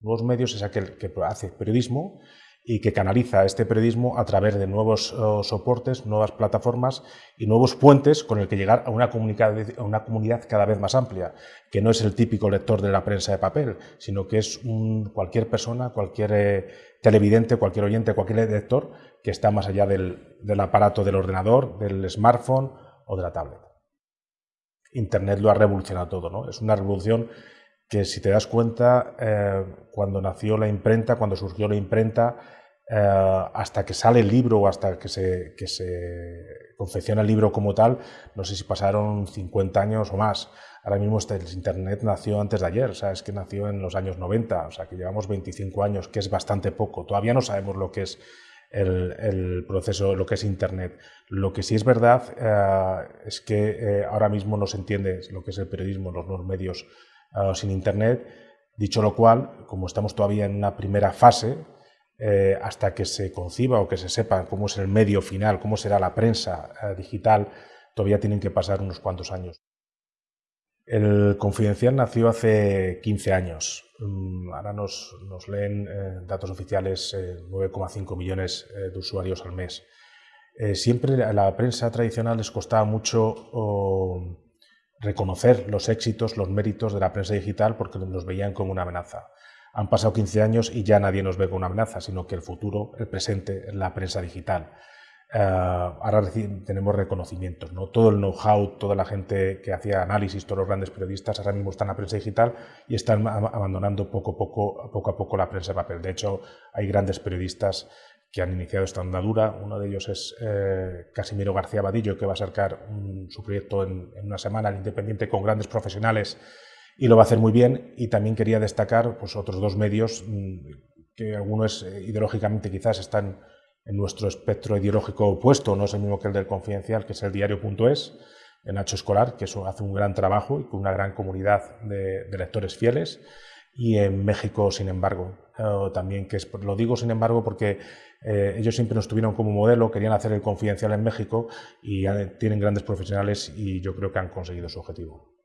Nuevos medios es aquel que hace periodismo y que canaliza este periodismo a través de nuevos eh, soportes, nuevas plataformas y nuevos puentes con el que llegar a una, a una, comunidad cada vez más amplia, que no es el típico lector de la prensa de papel, sino que es cualquier persona, cualquier eh, televidente, cualquier oyente, cualquier lector que está más allá del, del aparato del ordenador, del smartphone o de la tablet. Internet lo ha revolucionado todo, ¿no? Es una revolución que si te das cuenta, eh, cuando nació la imprenta, cuando surgió la imprenta, eh, hasta que sale el libro o hasta que se, que se confecciona el libro como tal, no sé si pasaron 50 años o más. Ahora mismo este, el Internet nació antes de ayer, o sea, es que nació en los años 90, o sea, que llevamos 25 años, que es bastante poco. Todavía no sabemos lo que es el, el proceso, lo que es Internet. Lo que sí es verdad eh, es que eh, ahora mismo no se entiende lo que es el periodismo, los nuevos medios sin Internet. Dicho lo cual, como estamos todavía en una primera fase, eh, hasta que se conciba o que se sepa cómo es el medio final, cómo será la prensa eh, digital, todavía tienen que pasar unos cuantos años. El Confidencial nació hace 15 años. Mm, ahora nos, leen eh, datos oficiales 9,5 millones de usuarios al mes. siempre a la prensa tradicional les costaba mucho reconocer los éxitos, los méritos de la prensa digital porque los veían como una amenaza han pasado 15 años y ya nadie nos ve con una amenaza, sino que el futuro, el presente, es la prensa digital. Eh, ahora tenemos reconocimientos, ¿no? todo el know-how, toda la gente que hacía análisis, todos los grandes periodistas ahora mismo están en la prensa digital y están abandonando poco a poco, poco, a poco la prensa de papel. De hecho, hay grandes periodistas que han iniciado esta andadura. Uno de ellos es eh, Casimiro García Vadillo, que va a sacar su proyecto en, una semana, el Independiente, con grandes profesionales y lo va a hacer muy bien. Y también quería destacar pues, otros dos medios mm, que algunos eh, ideológicamente quizás están en nuestro espectro ideológico opuesto, no es el mismo que el del Confidencial, que es el diario.es, de Nacho Escolar, que eso hace un gran trabajo y con una gran comunidad de, lectores fieles. Y en México, sin embargo, también, que es, lo digo sin embargo porque eh, ellos siempre nos tuvieron como modelo, querían hacer el confidencial en México y tienen grandes profesionales y yo creo que han conseguido su objetivo.